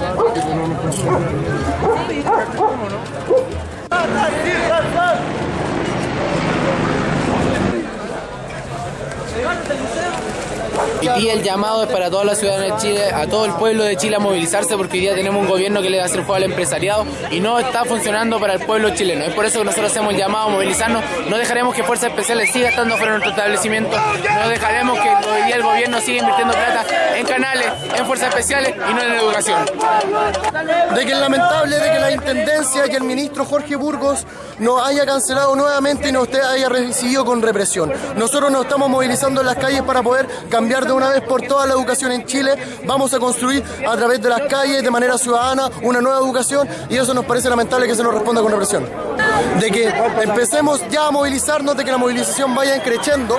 Dale, dale, dale. Y el llamado es para toda la ciudadanía de Chile, a todo el pueblo de Chile a movilizarse porque hoy día tenemos un gobierno que le da hacer juego al empresariado y no está funcionando para el pueblo chileno. Es por eso que nosotros hacemos el llamado a movilizarnos. No dejaremos que Fuerzas Especiales siga estando fuera de nuestro establecimiento. No dejaremos que hoy día el gobierno siga invirtiendo plata en canales, en Fuerzas Especiales y no en educación. De que es lamentable de que la Intendencia y el ministro Jorge Burgos nos haya cancelado nuevamente y nos haya recibido con represión. Nosotros nos estamos movilizando en las calles para poder cambiar de vez por todas la educación en Chile. Vamos a construir a través de las calles, de manera ciudadana, una nueva educación y eso nos parece lamentable que se nos responda con represión. De que empecemos ya a movilizarnos, de que la movilización vaya creciendo